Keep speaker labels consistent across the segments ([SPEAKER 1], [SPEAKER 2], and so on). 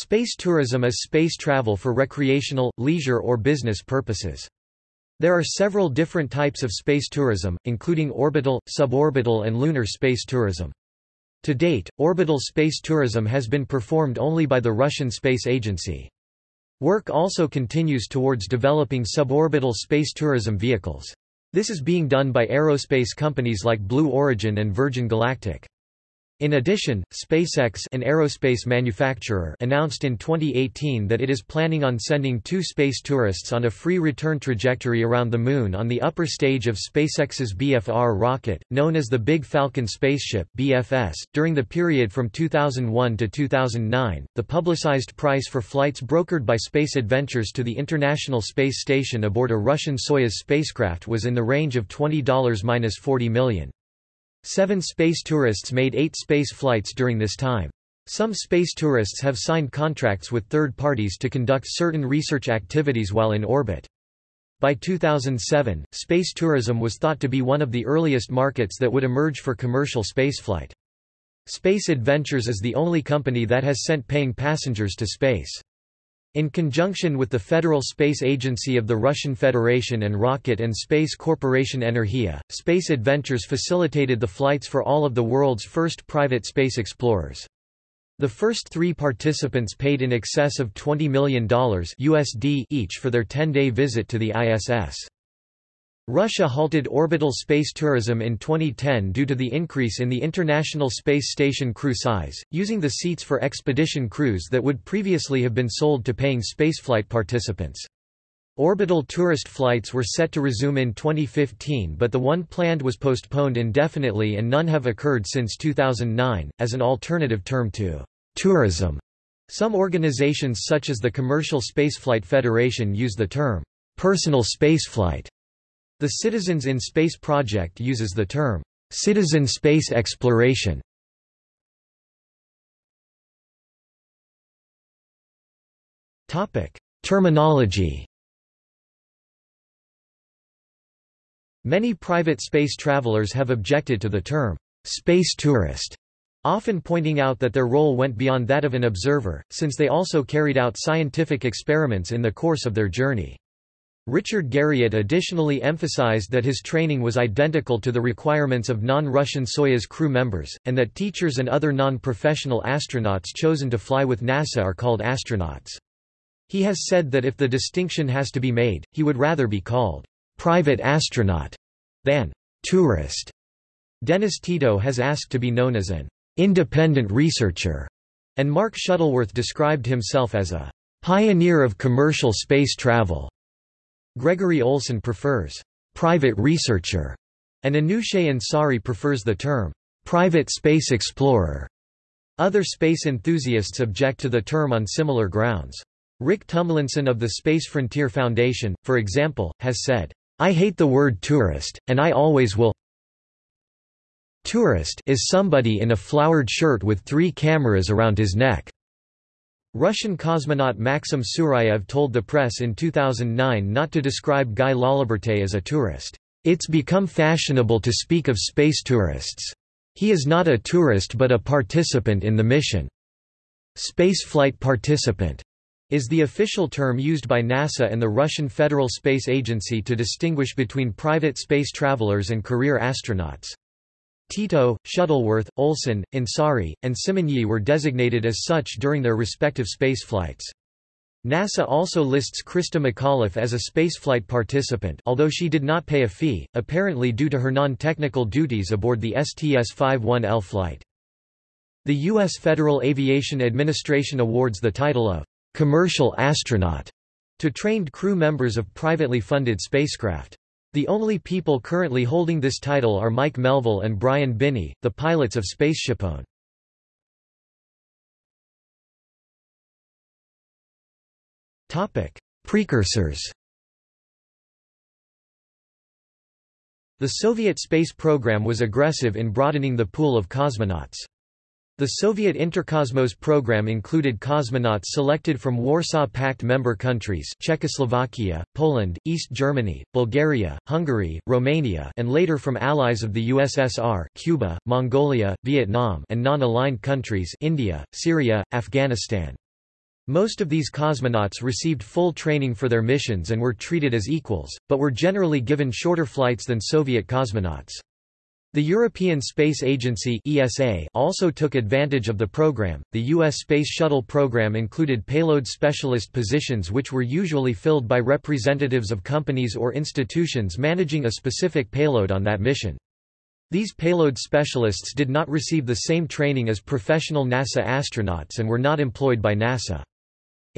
[SPEAKER 1] Space tourism is space travel for recreational, leisure or business purposes. There are several different types of space tourism, including orbital, suborbital and lunar space tourism. To date, orbital space tourism has been performed only by the Russian Space Agency. Work also continues towards developing suborbital space tourism vehicles. This is being done by aerospace companies like Blue Origin and Virgin Galactic. In addition, SpaceX an aerospace manufacturer announced in 2018 that it is planning on sending two space tourists on a free return trajectory around the Moon on the upper stage of SpaceX's BFR rocket, known as the Big Falcon spaceship BFS. .During the period from 2001 to 2009, the publicized price for flights brokered by Space Adventures to the International Space Station aboard a Russian Soyuz spacecraft was in the range of $20–40 million. Seven space tourists made eight space flights during this time. Some space tourists have signed contracts with third parties to conduct certain research activities while in orbit. By 2007, space tourism was thought to be one of the earliest markets that would emerge for commercial spaceflight. Space Adventures is the only company that has sent paying passengers to space. In conjunction with the Federal Space Agency of the Russian Federation and Rocket and Space Corporation Energia, Space Adventures facilitated the flights for all of the world's first private space explorers. The first three participants paid in excess of $20 million USD each for their 10-day visit to the ISS. Russia halted orbital space tourism in 2010 due to the increase in the International Space Station crew size, using the seats for expedition crews that would previously have been sold to paying spaceflight participants. Orbital tourist flights were set to resume in 2015 but the one planned was postponed indefinitely and none have occurred since 2009, as an alternative term to tourism. Some organizations such as the Commercial Spaceflight Federation use the term personal spaceflight the Citizens in Space project uses the term, citizen space exploration. Terminology Many private space travelers have objected to the term, space tourist, often pointing out that their role went beyond that of an observer, since they also carried out scientific experiments in the course of their journey. Richard Garriott additionally emphasized that his training was identical to the requirements of non-Russian Soyuz crew members, and that teachers and other non-professional astronauts chosen to fly with NASA are called astronauts. He has said that if the distinction has to be made, he would rather be called private astronaut than tourist. Dennis Tito has asked to be known as an independent researcher, and Mark Shuttleworth described himself as a pioneer of commercial space travel. Gregory Olsen prefers private researcher, and Anousheh Ansari prefers the term private space explorer. Other space enthusiasts object to the term on similar grounds. Rick Tumlinson of the Space Frontier Foundation, for example, has said, I hate the word tourist, and I always will. Tourist is somebody in a flowered shirt with three cameras around his neck. Russian cosmonaut Maxim Surayev told the press in 2009 not to describe Guy Laliberte as a tourist. It's become fashionable to speak of space tourists. He is not a tourist but a participant in the mission. Spaceflight participant is the official term used by NASA and the Russian Federal Space Agency to distinguish between private space travelers and career astronauts. Tito, Shuttleworth, Olsen, Ansari, and Simonyi were designated as such during their respective spaceflights. NASA also lists Christa McAuliffe as a spaceflight participant although she did not pay a fee, apparently due to her non-technical duties aboard the STS-51L flight. The U.S. Federal Aviation Administration awards the title of «commercial astronaut» to trained crew members of privately funded spacecraft. The only people currently holding this title are Mike Melvill and Brian Binnie, the pilots of SpaceshipOne. Precursors The Soviet space program was aggressive in broadening the pool of cosmonauts. The Soviet Interkosmos program included cosmonauts selected from Warsaw Pact member countries Czechoslovakia, Poland, East Germany, Bulgaria, Hungary, Romania and later from allies of the USSR Cuba, Mongolia, Vietnam and non-aligned countries India, Syria, Afghanistan. Most of these cosmonauts received full training for their missions and were treated as equals, but were generally given shorter flights than Soviet cosmonauts. The European Space Agency (ESA) also took advantage of the program. The US Space Shuttle program included payload specialist positions which were usually filled by representatives of companies or institutions managing a specific payload on that mission. These payload specialists did not receive the same training as professional NASA astronauts and were not employed by NASA.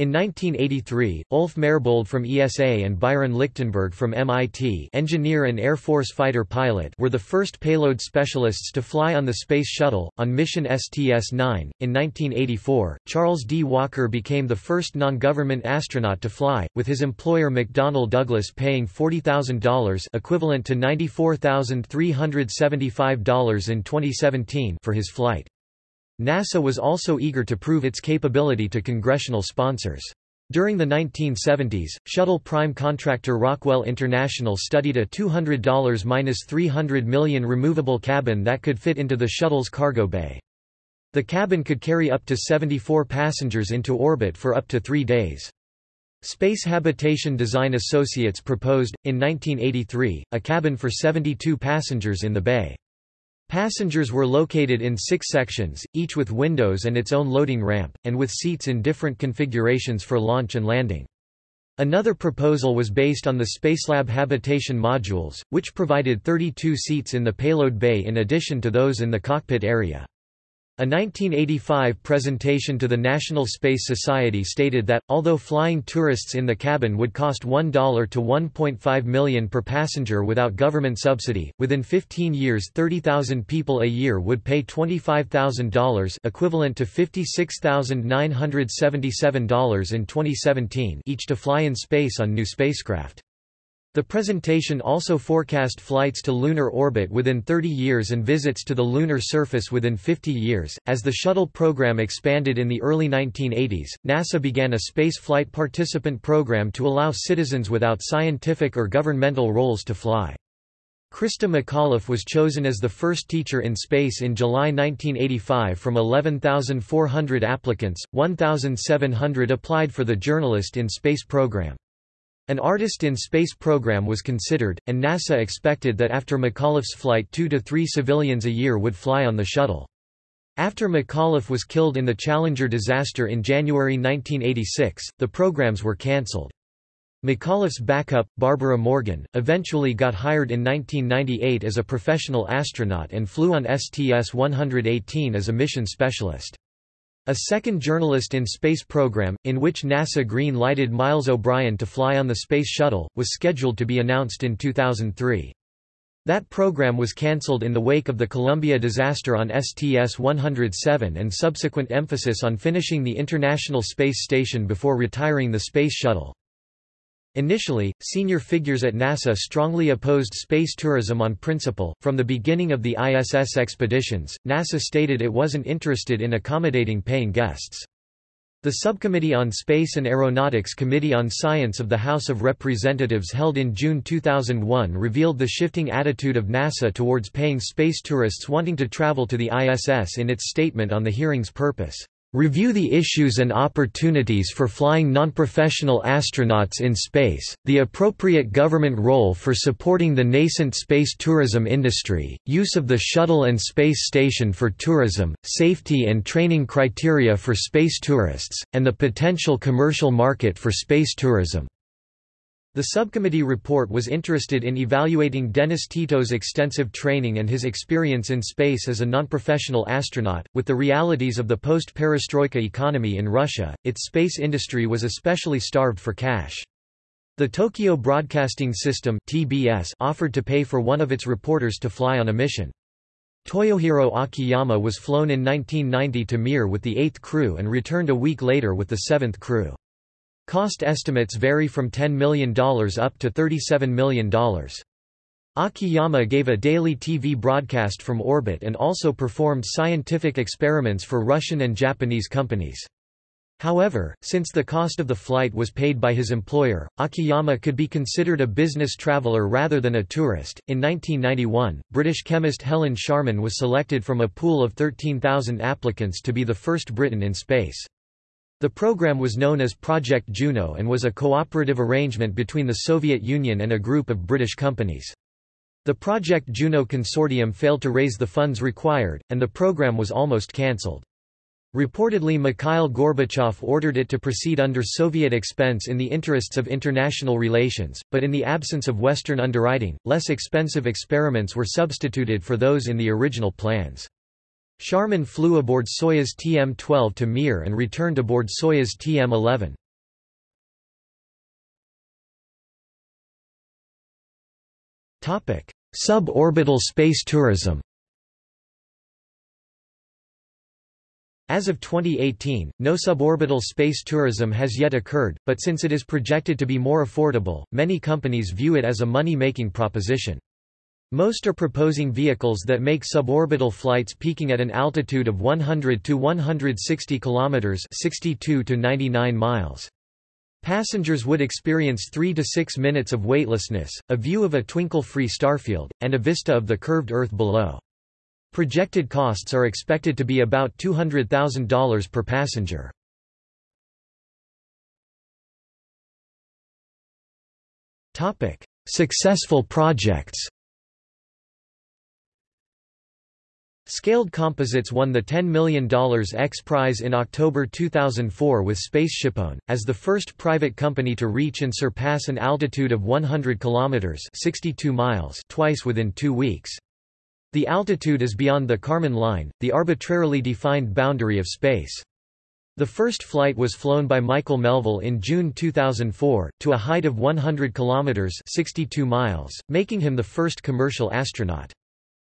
[SPEAKER 1] In 1983, Ulf Merbold from ESA and Byron Lichtenberg from MIT engineer and Air Force fighter pilot were the first payload specialists to fly on the Space Shuttle, on mission STS-9. In 1984, Charles D. Walker became the first non-government astronaut to fly, with his employer McDonnell Douglas paying $40,000 equivalent to $94,375 in 2017 for his flight. NASA was also eager to prove its capability to congressional sponsors. During the 1970s, shuttle prime contractor Rockwell International studied a $200–300 million removable cabin that could fit into the shuttle's cargo bay. The cabin could carry up to 74 passengers into orbit for up to three days. Space Habitation Design Associates proposed, in 1983, a cabin for 72 passengers in the bay. Passengers were located in six sections, each with windows and its own loading ramp, and with seats in different configurations for launch and landing. Another proposal was based on the Spacelab habitation modules, which provided 32 seats in the payload bay in addition to those in the cockpit area. A 1985 presentation to the National Space Society stated that, although flying tourists in the cabin would cost $1 to 1.5 million per passenger without government subsidy, within 15 years 30,000 people a year would pay $25,000 equivalent to $56,977 in 2017 each to fly in space on new spacecraft. The presentation also forecast flights to lunar orbit within 30 years and visits to the lunar surface within 50 years. As the shuttle program expanded in the early 1980s, NASA began a spaceflight participant program to allow citizens without scientific or governmental roles to fly. Christa McAuliffe was chosen as the first teacher in space in July 1985 from 11,400 applicants, 1,700 applied for the Journalist in Space program. An Artist in Space program was considered, and NASA expected that after McAuliffe's flight two to three civilians a year would fly on the shuttle. After McAuliffe was killed in the Challenger disaster in January 1986, the programs were cancelled. McAuliffe's backup, Barbara Morgan, eventually got hired in 1998 as a professional astronaut and flew on STS-118 as a mission specialist. A second Journalist in Space program, in which NASA green-lighted Miles O'Brien to fly on the Space Shuttle, was scheduled to be announced in 2003. That program was cancelled in the wake of the Columbia disaster on STS-107 and subsequent emphasis on finishing the International Space Station before retiring the Space Shuttle. Initially, senior figures at NASA strongly opposed space tourism on principle. From the beginning of the ISS expeditions, NASA stated it wasn't interested in accommodating paying guests. The Subcommittee on Space and Aeronautics Committee on Science of the House of Representatives held in June 2001 revealed the shifting attitude of NASA towards paying space tourists wanting to travel to the ISS in its statement on the hearing's purpose. Review the issues and opportunities for flying non-professional astronauts in space, the appropriate government role for supporting the nascent space tourism industry, use of the shuttle and space station for tourism, safety and training criteria for space tourists, and the potential commercial market for space tourism. The subcommittee report was interested in evaluating Dennis Tito's extensive training and his experience in space as a non-professional astronaut. With the realities of the post-perestroika economy in Russia, its space industry was especially starved for cash. The Tokyo Broadcasting System (TBS) offered to pay for one of its reporters to fly on a mission. Toyohiro Akiyama was flown in 1990 to Mir with the eighth crew and returned a week later with the seventh crew. Cost estimates vary from $10 million up to $37 million. Akiyama gave a daily TV broadcast from orbit and also performed scientific experiments for Russian and Japanese companies. However, since the cost of the flight was paid by his employer, Akiyama could be considered a business traveler rather than a tourist. In 1991, British chemist Helen Sharman was selected from a pool of 13,000 applicants to be the first Briton in space. The program was known as Project Juno and was a cooperative arrangement between the Soviet Union and a group of British companies. The Project Juno consortium failed to raise the funds required, and the program was almost cancelled. Reportedly Mikhail Gorbachev ordered it to proceed under Soviet expense in the interests of international relations, but in the absence of Western underwriting, less expensive experiments were substituted for those in the original plans. Sharman flew aboard Soyuz TM-12 to Mir and returned aboard Soyuz TM-11. Suborbital space tourism As of 2018, no suborbital space tourism has yet occurred, but since it is projected to be more affordable, many companies view it as a money-making proposition. Most are proposing vehicles that make suborbital flights peaking at an altitude of 100 to 160 kilometers, 62 to 99 miles. Passengers would experience 3 to 6 minutes of weightlessness, a view of a twinkle-free starfield, and a vista of the curved Earth below. Projected costs are expected to be about $200,000 per passenger. Successful projects Scaled Composites won the $10 million X Prize in October 2004 with SpaceshipOne, as the first private company to reach and surpass an altitude of 100 kilometers (62 miles) twice within 2 weeks. The altitude is beyond the Kármán line, the arbitrarily defined boundary of space. The first flight was flown by Michael Melvill in June 2004, to a height of 100 kilometers (62 miles), making him the first commercial astronaut.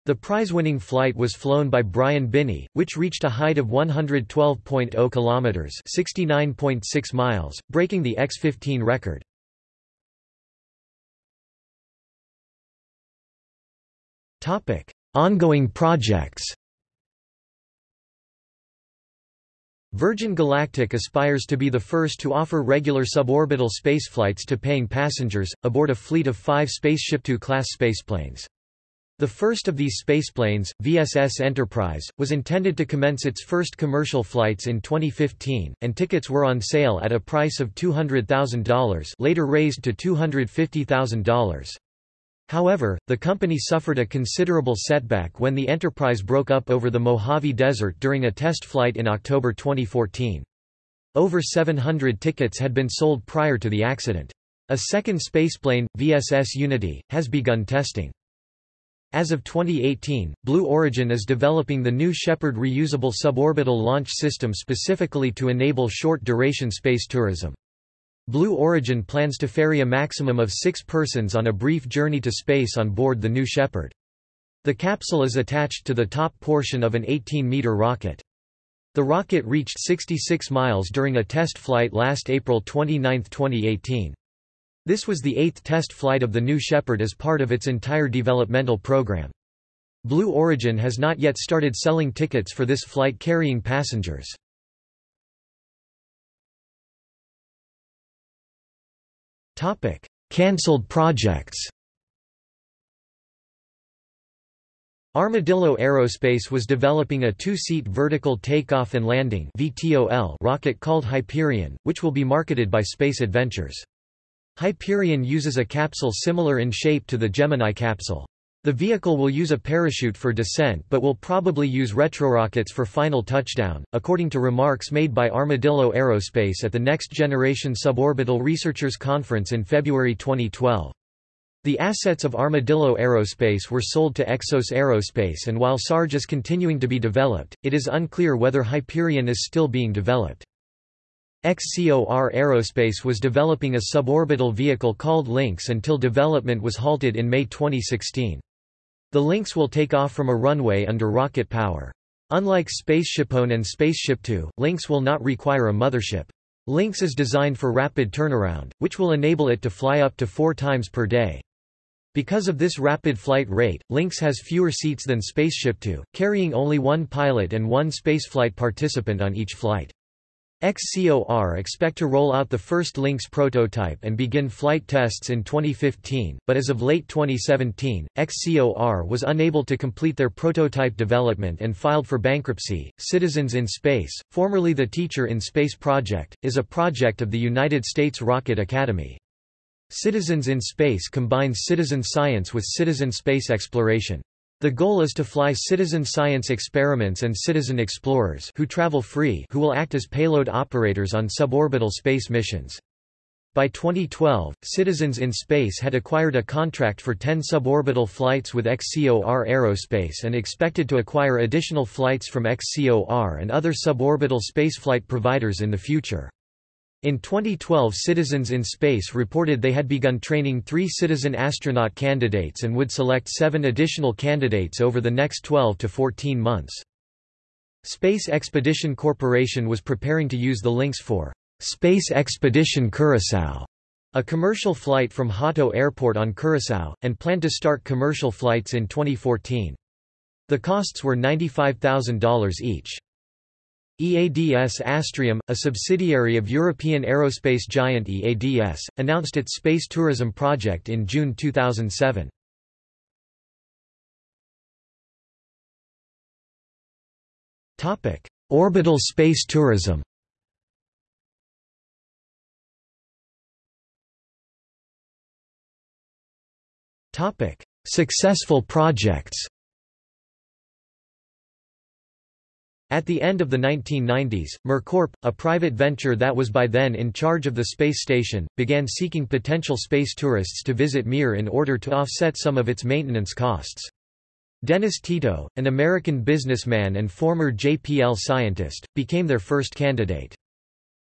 [SPEAKER 1] The prize-winning flight was flown by Brian Binnie, which reached a height of 112.0 kilometers (69.6 miles), breaking the X-15 record. Topic: Ongoing projects. Virgin Galactic aspires to be the first to offer regular suborbital spaceflights to paying passengers, aboard a fleet of five Spaceship Two-class spaceplanes. The first of these spaceplanes, VSS Enterprise, was intended to commence its first commercial flights in 2015, and tickets were on sale at a price of $200,000 later raised to $250,000. However, the company suffered a considerable setback when the Enterprise broke up over the Mojave Desert during a test flight in October 2014. Over 700 tickets had been sold prior to the accident. A second spaceplane, VSS Unity, has begun testing. As of 2018, Blue Origin is developing the New Shepard reusable suborbital launch system specifically to enable short-duration space tourism. Blue Origin plans to ferry a maximum of six persons on a brief journey to space on board the New Shepard. The capsule is attached to the top portion of an 18-meter rocket. The rocket reached 66 miles during a test flight last April 29, 2018. This was the eighth test flight of the New Shepard as part of its entire developmental program. Blue Origin has not yet started selling tickets for this flight carrying passengers. Cancelled projects Armadillo Aerospace was developing a two-seat vertical takeoff and landing rocket called Hyperion, which will be marketed by Space Adventures. Hyperion uses a capsule similar in shape to the Gemini capsule. The vehicle will use a parachute for descent but will probably use retrorockets for final touchdown, according to remarks made by Armadillo Aerospace at the Next Generation Suborbital Researchers Conference in February 2012. The assets of Armadillo Aerospace were sold to Exos Aerospace and while SARGE is continuing to be developed, it is unclear whether Hyperion is still being developed. XCOR Aerospace was developing a suborbital vehicle called Lynx until development was halted in May 2016. The Lynx will take off from a runway under rocket power. Unlike SpaceshipOne and Spaceship Two, Lynx will not require a mothership. Lynx is designed for rapid turnaround, which will enable it to fly up to four times per day. Because of this rapid flight rate, Lynx has fewer seats than Spaceship Two, carrying only one pilot and one spaceflight participant on each flight. XCOR expect to roll out the first Lynx prototype and begin flight tests in 2015, but as of late 2017, XCOR was unable to complete their prototype development and filed for bankruptcy. Citizens in Space, formerly the Teacher in Space project, is a project of the United States Rocket Academy. Citizens in Space combines citizen science with citizen space exploration. The goal is to fly citizen science experiments and citizen explorers who travel free who will act as payload operators on suborbital space missions. By 2012, Citizens in Space had acquired a contract for 10 suborbital flights with XCOR Aerospace and expected to acquire additional flights from XCOR and other suborbital spaceflight providers in the future. In 2012 Citizens in Space reported they had begun training three citizen astronaut candidates and would select seven additional candidates over the next 12 to 14 months. Space Expedition Corporation was preparing to use the Lynx for Space Expedition Curaçao, a commercial flight from Hato Airport on Curaçao, and planned to start commercial flights in 2014. The costs were $95,000 each. EADS Astrium, a subsidiary of European aerospace giant EADS, announced its space tourism project in June 2007. Orbital space tourism Successful projects At the end of the 1990s, MirCorp, a private venture that was by then in charge of the space station, began seeking potential space tourists to visit Mir in order to offset some of its maintenance costs. Dennis Tito, an American businessman and former JPL scientist, became their first candidate.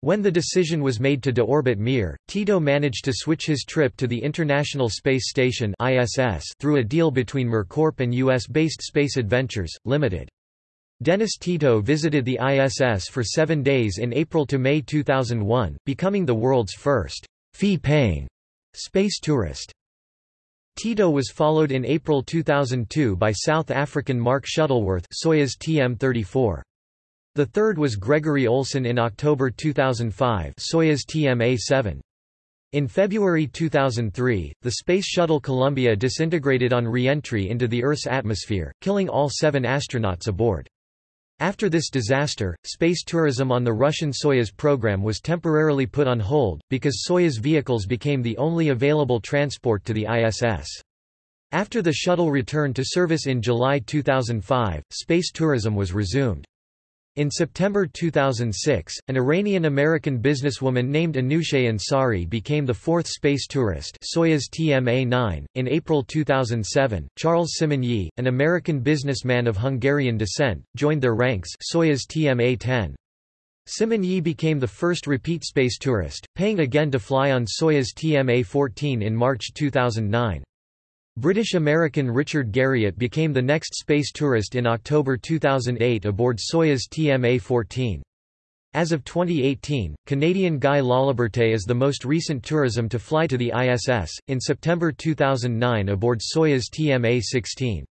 [SPEAKER 1] When the decision was made to deorbit Mir, Tito managed to switch his trip to the International Space Station ISS through a deal between MirCorp and U.S.-based Space Adventures, Limited. Dennis Tito visited the ISS for seven days in April to May 2001, becoming the world's first fee-paying space tourist. Tito was followed in April 2002 by South African Mark Shuttleworth Soyuz TM-34. The third was Gregory Olsen in October 2005 Soyuz TMA-7. In February 2003, the Space Shuttle Columbia disintegrated on re-entry into the Earth's atmosphere, killing all seven astronauts aboard. After this disaster, space tourism on the Russian Soyuz program was temporarily put on hold, because Soyuz vehicles became the only available transport to the ISS. After the shuttle returned to service in July 2005, space tourism was resumed. In September 2006, an Iranian-American businesswoman named Anousheh Ansari became the fourth space tourist Soyuz TMA-9. In April 2007, Charles Simonyi, an American businessman of Hungarian descent, joined their ranks Soyuz TMA-10. Simonyi became the first repeat space tourist, paying again to fly on Soyuz TMA-14 in March 2009. British-American Richard Garriott became the next space tourist in October 2008 aboard Soyuz TMA-14. As of 2018, Canadian Guy Laliberte is the most recent tourism to fly to the ISS, in September 2009 aboard Soyuz TMA-16.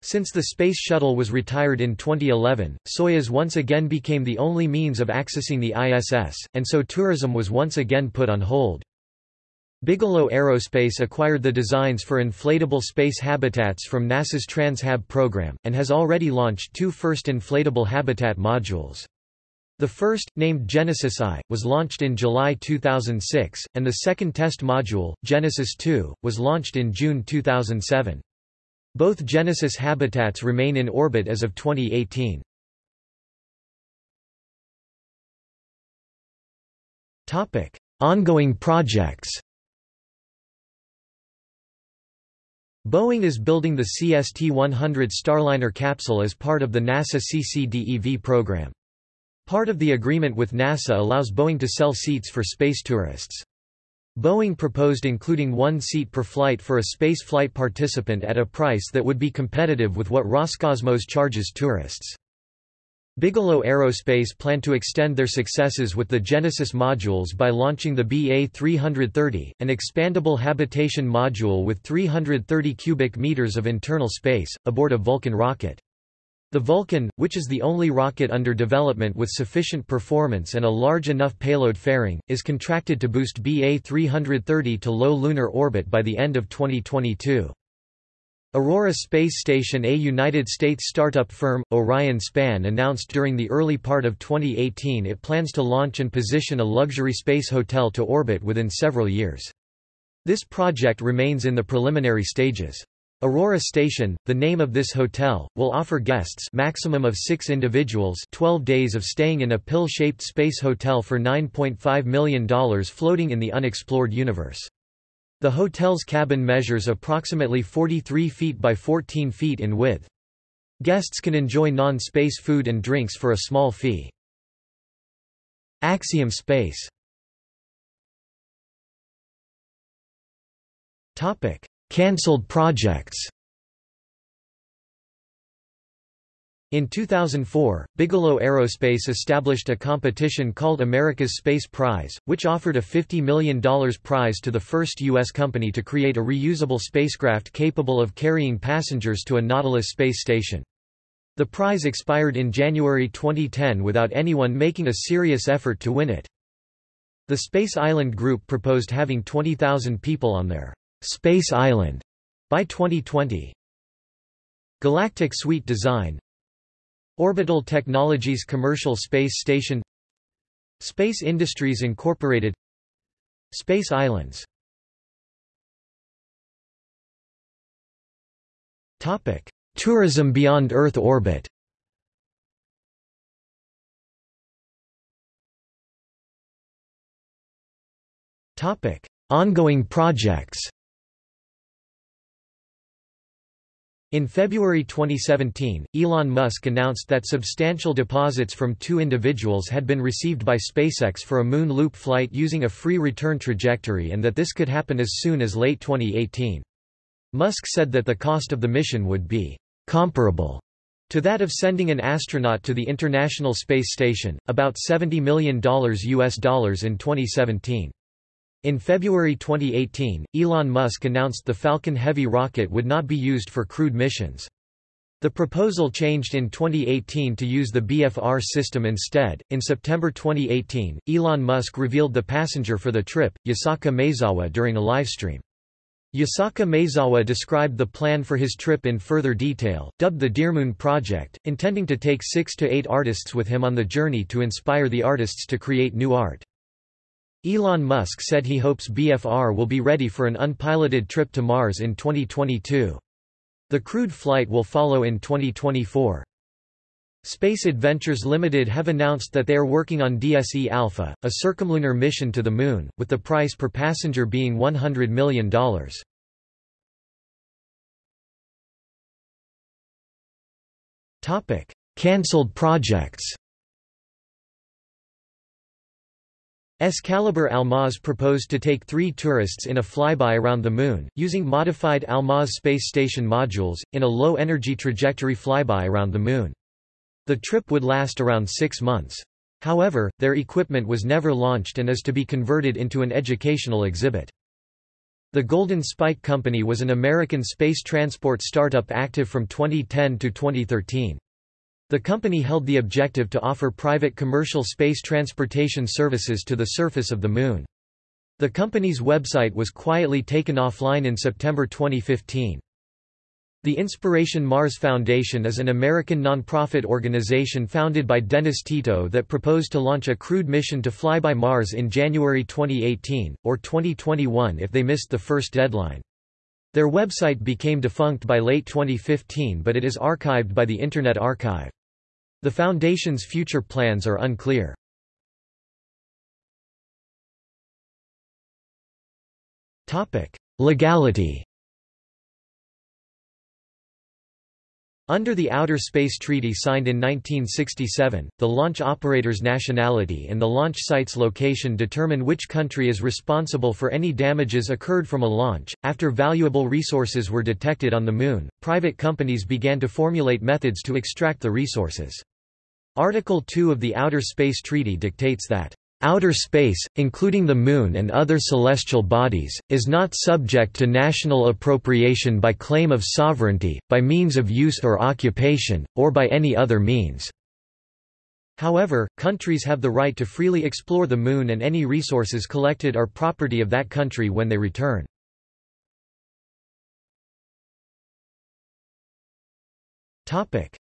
[SPEAKER 1] Since the Space Shuttle was retired in 2011, Soyuz once again became the only means of accessing the ISS, and so tourism was once again put on hold. Bigelow Aerospace acquired the designs for inflatable space habitats from NASA's Trans-HAB program, and has already launched two first inflatable habitat modules. The first, named Genesis I, was launched in July 2006, and the second test module, Genesis II, was launched in June 2007. Both Genesis habitats remain in orbit as of 2018. Ongoing projects Boeing is building the CST-100 Starliner capsule as part of the NASA CCDEV program. Part of the agreement with NASA allows Boeing to sell seats for space tourists. Boeing proposed including one seat per flight for a space flight participant at a price that would be competitive with what Roscosmos charges tourists. Bigelow Aerospace plan to extend their successes with the Genesis modules by launching the BA-330, an expandable habitation module with 330 cubic meters of internal space, aboard a Vulcan rocket. The Vulcan, which is the only rocket under development with sufficient performance and a large enough payload fairing, is contracted to boost BA-330 to low lunar orbit by the end of 2022. Aurora Space Station A United States startup firm, Orion Span announced during the early part of 2018 it plans to launch and position a luxury space hotel to orbit within several years. This project remains in the preliminary stages. Aurora Station, the name of this hotel, will offer guests maximum of six individuals 12 days of staying in a pill-shaped space hotel for $9.5 million floating in the unexplored universe. The hotel's cabin measures approximately 43 feet by 14 feet in width. Guests can enjoy non-space food and drinks for a small fee. Axiom Space Cancelled projects In 2004, Bigelow Aerospace established a competition called America's Space Prize, which offered a $50 million prize to the first U.S. company to create a reusable spacecraft capable of carrying passengers to a Nautilus space station. The prize expired in January 2010 without anyone making a serious effort to win it. The Space Island Group proposed having 20,000 people on their Space Island by 2020. Galactic Suite Design Orbital Technologies Commercial Space Station Space Industries Incorporated Space Islands Topic: Tourism beyond Earth orbit. Topic: Ongoing projects. In February 2017, Elon Musk announced that substantial deposits from two individuals had been received by SpaceX for a moon loop flight using a free return trajectory and that this could happen as soon as late 2018. Musk said that the cost of the mission would be comparable to that of sending an astronaut to the International Space Station, about $70 million US dollars in 2017. In February 2018, Elon Musk announced the Falcon Heavy rocket would not be used for crewed missions. The proposal changed in 2018 to use the BFR system instead. In September 2018, Elon Musk revealed the passenger for the trip, Yusaku Maezawa, during a livestream. Yusaku Maezawa described the plan for his trip in further detail, dubbed the Dearmoon Project, intending to take six to eight artists with him on the journey to inspire the artists to create new art. Elon Musk said he hopes BFR will be ready for an unpiloted trip to Mars in 2022. The crewed flight will follow in 2024. Space Adventures Limited have announced that they are working on DSE Alpha, a circumlunar mission to the Moon, with the price per passenger being $100 million. Cancelled projects Excalibur Almaz proposed to take three tourists in a flyby around the Moon, using modified Almaz space station modules, in a low-energy trajectory flyby around the Moon. The trip would last around six months. However, their equipment was never launched and is to be converted into an educational exhibit. The Golden Spike Company was an American space transport startup active from 2010 to 2013. The company held the objective to offer private commercial space transportation services to the surface of the Moon. The company's website was quietly taken offline in September 2015. The Inspiration Mars Foundation is an American nonprofit organization founded by Dennis Tito that proposed to launch a crewed mission to fly by Mars in January 2018, or 2021 if they missed the first deadline. Their website became defunct by late 2015 but it is archived by the Internet Archive. The Foundation's future plans are unclear. Legality Under the Outer Space Treaty signed in 1967, the launch operator's nationality and the launch site's location determine which country is responsible for any damages occurred from a launch. After valuable resources were detected on the Moon, private companies began to formulate methods to extract the resources. Article 2 of the Outer Space Treaty dictates that Outer space, including the Moon and other celestial bodies, is not subject to national appropriation by claim of sovereignty, by means of use or occupation, or by any other means. However, countries have the right to freely explore the Moon and any resources collected are property of that country when they return.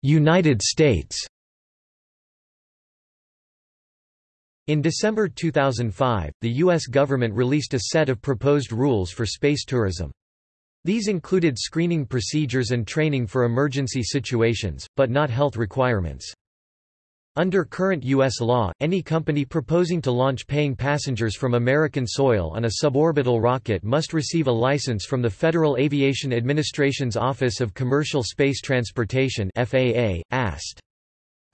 [SPEAKER 1] United States In December 2005, the U.S. government released a set of proposed rules for space tourism. These included screening procedures and training for emergency situations, but not health requirements. Under current U.S. law, any company proposing to launch paying passengers from American soil on a suborbital rocket must receive a license from the Federal Aviation Administration's Office of Commercial Space Transportation FAA, AST.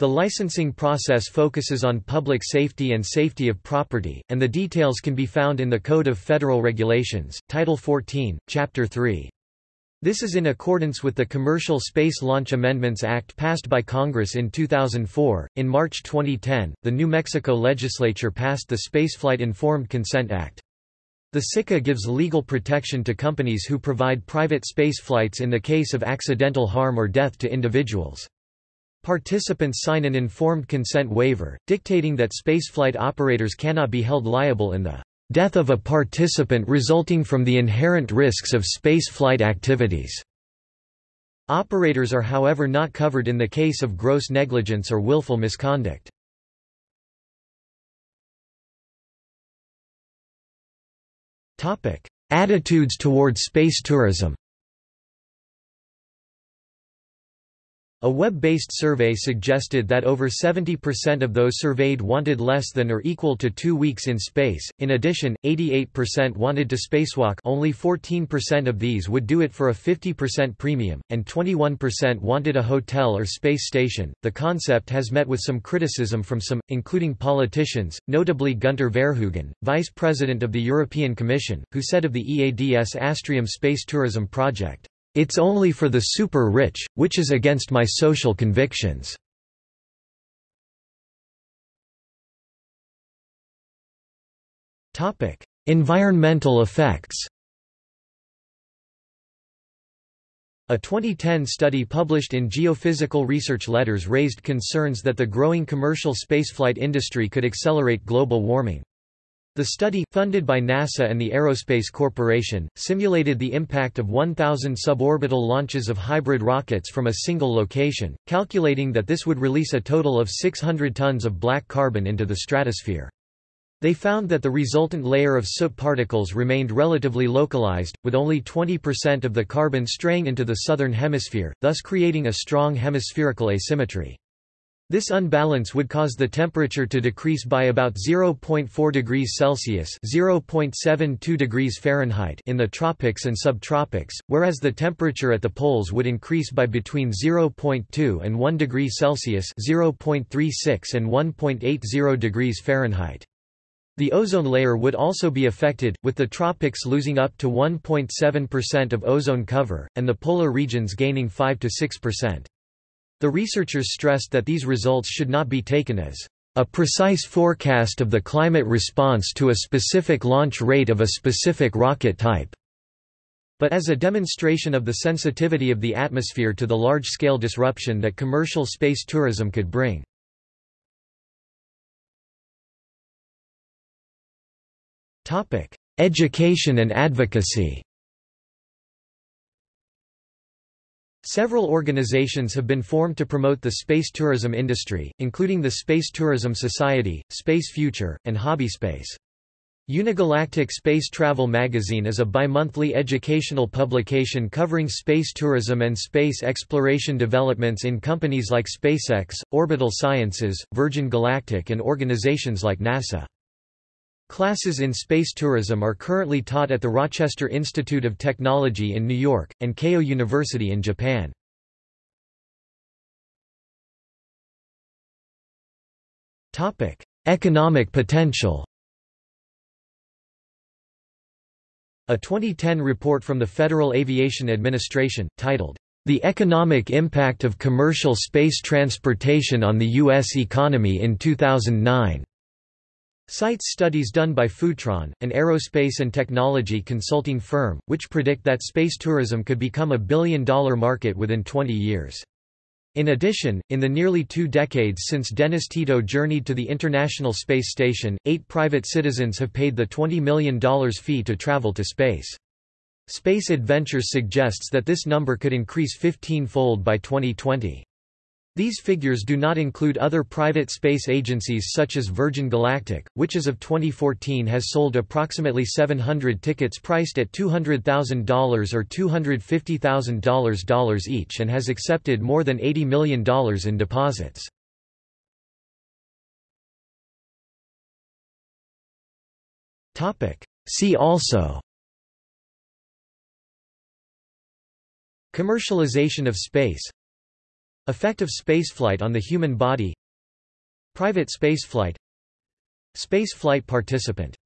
[SPEAKER 1] The licensing process focuses on public safety and safety of property, and the details can be found in the Code of Federal Regulations, Title 14, Chapter 3. This is in accordance with the Commercial Space Launch Amendments Act passed by Congress in 2004. In March 2010, the New Mexico legislature passed the Spaceflight Informed Consent Act. The SICA gives legal protection to companies who provide private space flights in the case of accidental harm or death to individuals. Participants sign an informed consent waiver, dictating that spaceflight operators cannot be held liable in the death of a participant resulting from the inherent risks of spaceflight activities. Operators are however not covered in the case of gross negligence or willful misconduct. Attitudes towards space tourism A web-based survey suggested that over 70% of those surveyed wanted less than or equal to two weeks in space. In addition, 88% wanted to spacewalk only 14% of these would do it for a 50% premium, and 21% wanted a hotel or space station. The concept has met with some criticism from some, including politicians, notably Gunter Verheugen, vice president of the European Commission, who said of the EADS Astrium space tourism project, it's only for the super-rich, which is against my social convictions. environmental effects A 2010 study published in Geophysical Research Letters raised concerns that the growing commercial spaceflight industry could accelerate global warming. The study, funded by NASA and the Aerospace Corporation, simulated the impact of 1,000 suborbital launches of hybrid rockets from a single location, calculating that this would release a total of 600 tons of black carbon into the stratosphere. They found that the resultant layer of soot particles remained relatively localized, with only 20% of the carbon straying into the southern hemisphere, thus creating a strong hemispherical asymmetry. This unbalance would cause the temperature to decrease by about 0.4 degrees Celsius (0.72 degrees Fahrenheit) in the tropics and subtropics, whereas the temperature at the poles would increase by between 0.2 and 1 degree Celsius (0.36 and 1.80 degrees Fahrenheit). The ozone layer would also be affected, with the tropics losing up to 1.7% of ozone cover, and the polar regions gaining 5 to 6%. The researchers stressed that these results should not be taken as a precise forecast of the climate response to a specific launch rate of a specific rocket type, but as a demonstration of the sensitivity of the atmosphere to the large-scale disruption that commercial space tourism could bring. Education and advocacy Several organizations have been formed to promote the space tourism industry, including the Space Tourism Society, Space Future, and HobbySpace. Unigalactic Space Travel Magazine is a bimonthly educational publication covering space tourism and space exploration developments in companies like SpaceX, Orbital Sciences, Virgin Galactic and organizations like NASA. Classes in space tourism are currently taught at the Rochester Institute of Technology in New York, and Keio University in Japan. Economic potential A 2010 report from the Federal Aviation Administration, titled, The Economic Impact of Commercial Space Transportation on the U.S. Economy in 2009 Cites studies done by Futron, an aerospace and technology consulting firm, which predict that space tourism could become a billion-dollar market within 20 years. In addition, in the nearly two decades since Dennis Tito journeyed to the International Space Station, eight private citizens have paid the $20 million fee to travel to space. Space Adventures suggests that this number could increase 15-fold by 2020. These figures do not include other private space agencies such as Virgin Galactic, which as of 2014 has sold approximately 700 tickets priced at $200,000 or $250,000 each and has accepted more than $80 million in deposits. See also Commercialization of space Effect of spaceflight on the human body. Private spaceflight. Spaceflight participant